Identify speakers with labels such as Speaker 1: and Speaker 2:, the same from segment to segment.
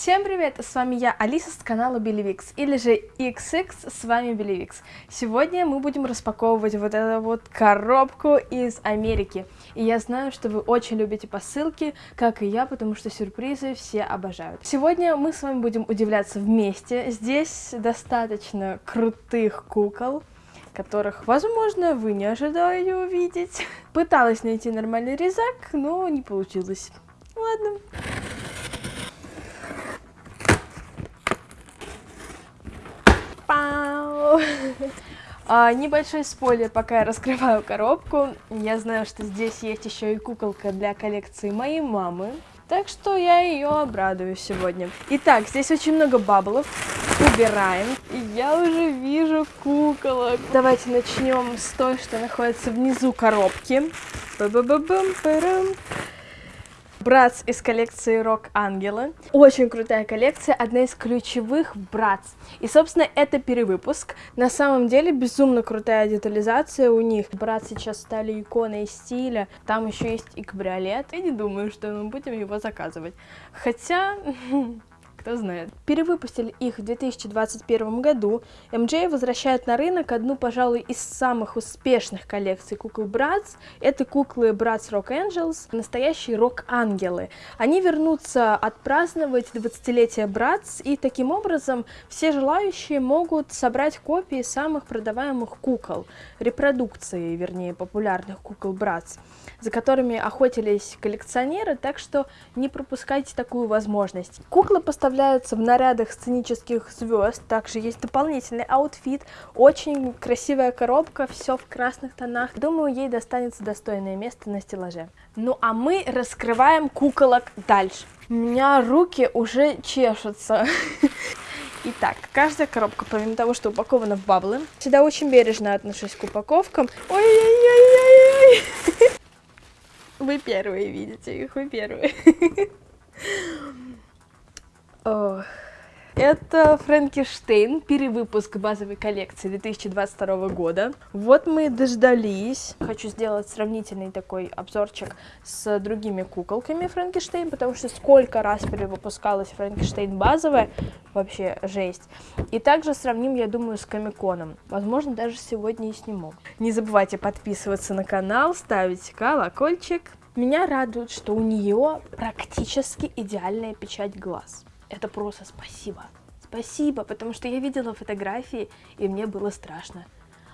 Speaker 1: Всем привет, с вами я, Алиса с канала Беливикс, или же XX, с вами Беливикс. Сегодня мы будем распаковывать вот эту вот коробку из Америки. И я знаю, что вы очень любите посылки, как и я, потому что сюрпризы все обожают. Сегодня мы с вами будем удивляться вместе. Здесь достаточно крутых кукол которых, возможно, вы не ожидали увидеть. Пыталась найти нормальный резак, но не получилось. Ладно. А, небольшой спойлер, пока я раскрываю коробку. Я знаю, что здесь есть еще и куколка для коллекции моей мамы. Так что я ее обрадую сегодня. Итак, здесь очень много баблов. Убираем. И я уже вижу куколок. Давайте начнем с той, что находится внизу коробки. Ба -ба -ба. Братс из коллекции Рок Ангелы. Очень крутая коллекция, одна из ключевых Братс. И, собственно, это перевыпуск. На самом деле, безумно крутая детализация у них. Братс сейчас стали иконой стиля. Там еще есть и кабриолет. Я не думаю, что мы будем его заказывать. Хотя, кто знает. Перевыпустили их в 2021 году. MJ возвращает на рынок одну, пожалуй, из самых успешных коллекций кукол Bratz. Это куклы Bratz Rock Angels, настоящие рок-ангелы. Они вернутся отпраздновать 20-летие Bratz, и таким образом все желающие могут собрать копии самых продаваемых кукол, репродукции, вернее, популярных кукол Bratz, за которыми охотились коллекционеры, так что не пропускайте такую возможность. Куклы поставляют представляются в нарядах сценических звезд. Также есть дополнительный outfit. Очень красивая коробка, все в красных тонах. Думаю, ей достанется достойное место на стеллаже. Ну а мы раскрываем куколок дальше. У меня руки уже чешутся. Итак, каждая коробка, помимо того, что упакована в баблы, всегда очень бережно отношусь к упаковкам. Ой-ой-ой-ой-ой! Вы первые видите их, вы первые. Это Франкенштейн, перевыпуск базовой коллекции 2022 года. Вот мы и дождались. Хочу сделать сравнительный такой обзорчик с другими куколками Франкенштейн, потому что сколько раз перевыпускалась Франкенштейн базовая, вообще жесть. И также сравним, я думаю, с Комиконом. Возможно, даже сегодня и сниму. Не забывайте подписываться на канал, ставить колокольчик. Меня радует, что у нее практически идеальная печать глаз это просто спасибо. Спасибо, потому что я видела фотографии, и мне было страшно.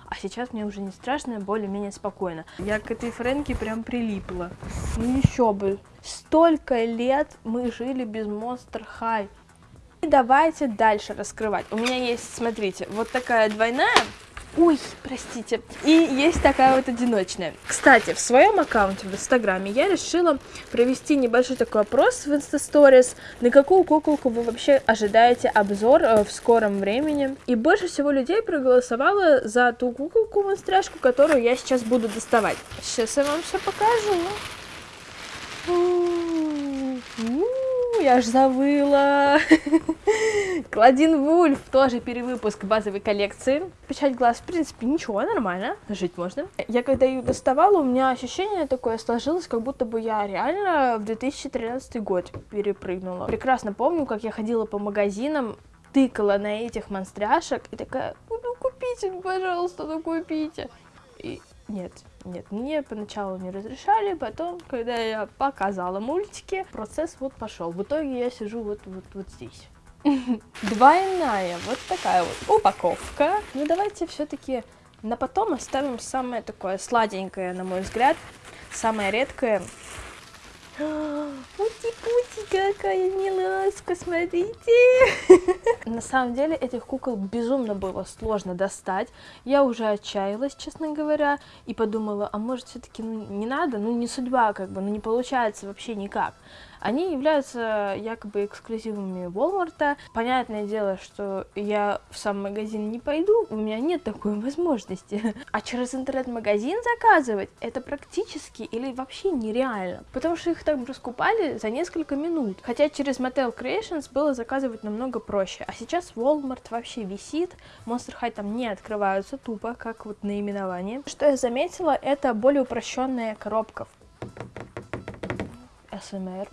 Speaker 1: А сейчас мне уже не страшно, более-менее спокойно. Я к этой Фрэнке прям прилипла. Ну еще бы. Столько лет мы жили без Monster High. И давайте дальше раскрывать. У меня есть, смотрите, вот такая двойная Ой, простите. И есть такая вот одиночная. Кстати, в своем аккаунте в Инстаграме я решила провести небольшой такой опрос в Инстасторис, на какую куколку вы вообще ожидаете обзор э, в скором времени. И больше всего людей проголосовало за ту куколку монстряшку, которую я сейчас буду доставать. Сейчас я вам все покажу я аж завыла. Клодин Вульф, тоже перевыпуск базовой коллекции. Печать глаз, в принципе, ничего, нормально, жить можно. Я когда ее доставала, у меня ощущение такое сложилось, как будто бы я реально в 2013 год перепрыгнула. Прекрасно помню, как я ходила по магазинам, тыкала на этих монстряшек и такая, ну купите, пожалуйста, ну купите. И нет, нет, мне поначалу не разрешали, потом, когда я показала мультики, процесс вот пошел. В итоге я сижу вот, вот, вот здесь. Двойная, вот такая вот упаковка. Ну давайте все-таки на потом оставим самое такое сладенькое, на мой взгляд, самое редкое Пути-пути, какая миласка, смотрите. На самом деле этих кукол безумно было сложно достать. Я уже отчаялась, честно говоря, и подумала, а может все-таки ну, не надо, ну не судьба, как бы, ну не получается вообще никак. Они являются якобы эксклюзивами Walmart. Понятное дело, что я в сам магазин не пойду, у меня нет такой возможности. А через интернет-магазин заказывать это практически или вообще нереально, потому что их там раскупали за несколько минут. Хотя через Mattel Creations было заказывать намного проще. А сейчас Walmart вообще висит, Monster High там не открываются тупо, как вот наименование. Что я заметила, это более упрощенная коробка. СМР.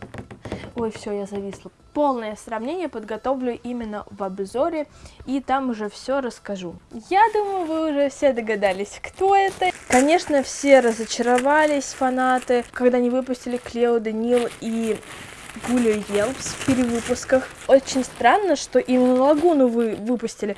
Speaker 1: Ой, все, я зависла. полное сравнение подготовлю именно в обзоре, и там уже все расскажу. Я думаю, вы уже все догадались, кто это. Конечно, все разочаровались, фанаты, когда они выпустили Клео Данил и Гулю Елпс в перевыпусках. Очень странно, что именно Лагуну вы выпустили,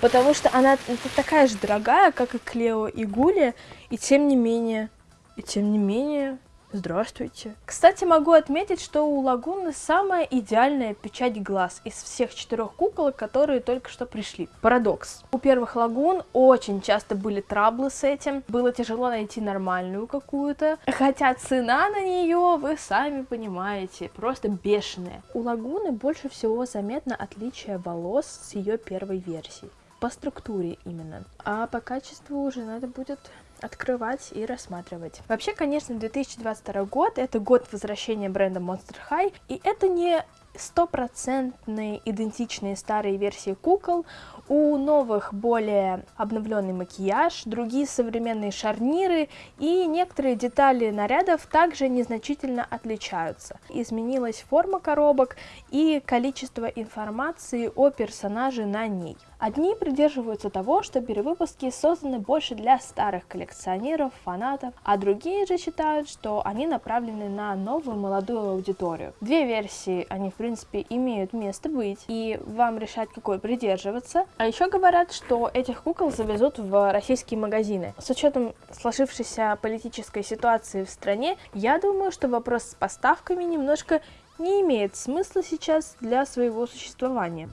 Speaker 1: потому что она такая же дорогая, как и Клео и Гуля, и тем не менее, и тем не менее, Здравствуйте. Кстати, могу отметить, что у Лагуны самая идеальная печать глаз из всех четырех куколок, которые только что пришли. Парадокс. У первых Лагун очень часто были траблы с этим, было тяжело найти нормальную какую-то, хотя цена на нее, вы сами понимаете, просто бешеная. У Лагуны больше всего заметно отличие волос с ее первой версии по структуре именно. А по качеству уже надо будет открывать и рассматривать. Вообще, конечно, 2022 год — это год возвращения бренда Monster High, и это не стопроцентные идентичные старые версии кукол, у новых более обновленный макияж, другие современные шарниры и некоторые детали нарядов также незначительно отличаются. Изменилась форма коробок и количество информации о персонаже на ней. Одни придерживаются того, что перевыпуски созданы больше для старых коллекционеров, фанатов, а другие же считают, что они направлены на новую молодую аудиторию. Две версии, они в принципе имеют место быть, и вам решать, какой придерживаться. А еще говорят, что этих кукол завезут в российские магазины. С учетом сложившейся политической ситуации в стране, я думаю, что вопрос с поставками немножко не имеет смысла сейчас для своего существования.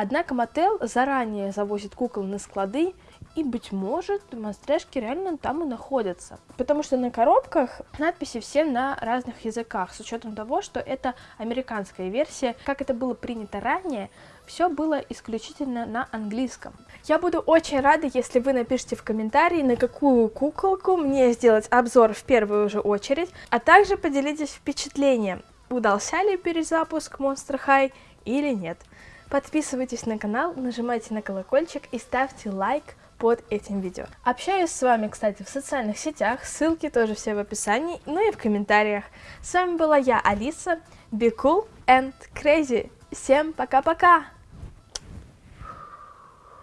Speaker 1: Однако Мотел заранее завозит кукол на склады, и, быть может, монстрешки реально там и находятся. Потому что на коробках надписи все на разных языках, с учетом того, что это американская версия. Как это было принято ранее, все было исключительно на английском. Я буду очень рада, если вы напишите в комментарии, на какую куколку мне сделать обзор в первую же очередь, а также поделитесь впечатлением, удался ли перезапуск Monster High или нет. Подписывайтесь на канал, нажимайте на колокольчик и ставьте лайк под этим видео. Общаюсь с вами, кстати, в социальных сетях, ссылки тоже все в описании, ну и в комментариях. С вами была я, Алиса, be cool and crazy. Всем пока-пока!